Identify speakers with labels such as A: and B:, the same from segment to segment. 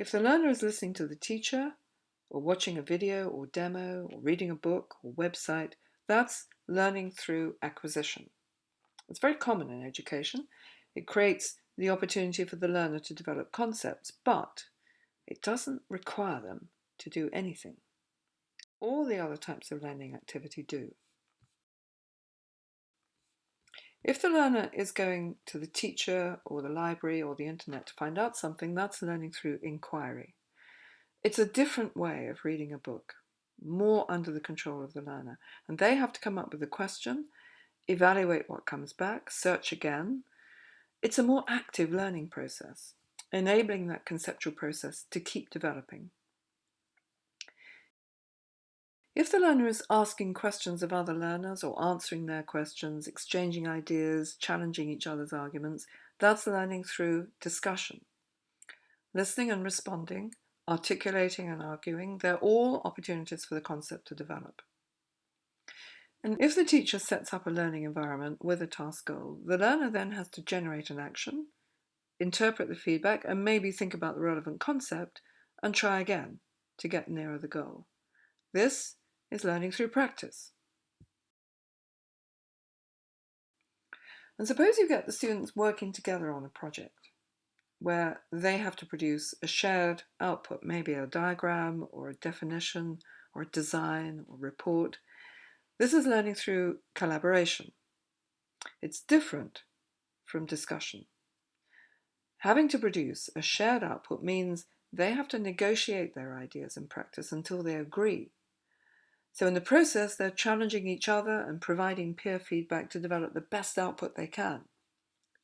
A: If the learner is listening to the teacher, or watching a video or demo, or reading a book or website, that's learning through acquisition. It's very common in education. It creates the opportunity for the learner to develop concepts, but it doesn't require them to do anything. All the other types of learning activity do. If the learner is going to the teacher or the library or the internet to find out something, that's learning through inquiry. It's a different way of reading a book, more under the control of the learner. And they have to come up with a question, evaluate what comes back, search again. It's a more active learning process, enabling that conceptual process to keep developing. If the learner is asking questions of other learners or answering their questions, exchanging ideas, challenging each other's arguments, that's learning through discussion. Listening and responding, articulating and arguing, they're all opportunities for the concept to develop. And if the teacher sets up a learning environment with a task goal, the learner then has to generate an action, interpret the feedback, and maybe think about the relevant concept and try again to get nearer the goal. This is learning through practice. And suppose you get the students working together on a project where they have to produce a shared output, maybe a diagram or a definition or a design or report. This is learning through collaboration. It's different from discussion. Having to produce a shared output means they have to negotiate their ideas in practice until they agree so in the process, they're challenging each other and providing peer feedback to develop the best output they can.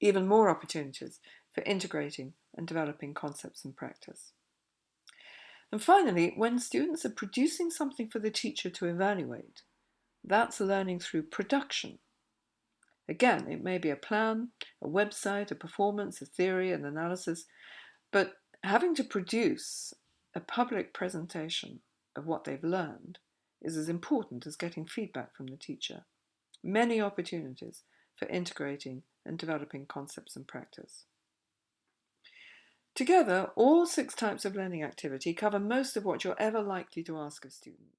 A: Even more opportunities for integrating and developing concepts and practice. And finally, when students are producing something for the teacher to evaluate, that's learning through production. Again, it may be a plan, a website, a performance, a theory, an analysis, but having to produce a public presentation of what they've learned is as important as getting feedback from the teacher. Many opportunities for integrating and developing concepts and practice. Together, all six types of learning activity cover most of what you're ever likely to ask of students.